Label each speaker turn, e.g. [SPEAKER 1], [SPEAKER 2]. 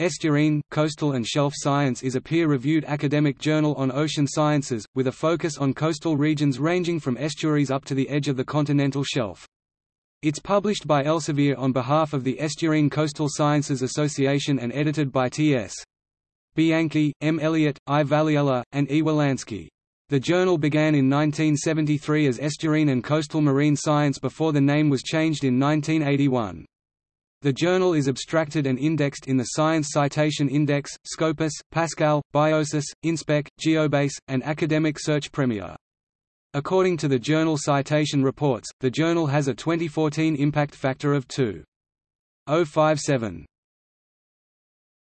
[SPEAKER 1] Estuarine, Coastal and Shelf Science is a peer-reviewed academic journal on ocean sciences, with a focus on coastal regions ranging from estuaries up to the edge of the continental shelf. It's published by Elsevier on behalf of the Estuarine Coastal Sciences Association and edited by T.S. Bianchi, M. Elliott, I. Valiela, and E. Wolanski. The journal began in 1973 as Estuarine and Coastal Marine Science before the name was changed in 1981. The journal is abstracted and indexed in the Science Citation Index, Scopus, Pascal, Biosis, Inspec, Geobase, and Academic Search Premier. According to the journal Citation Reports, the journal has a 2014 impact factor of 2.057.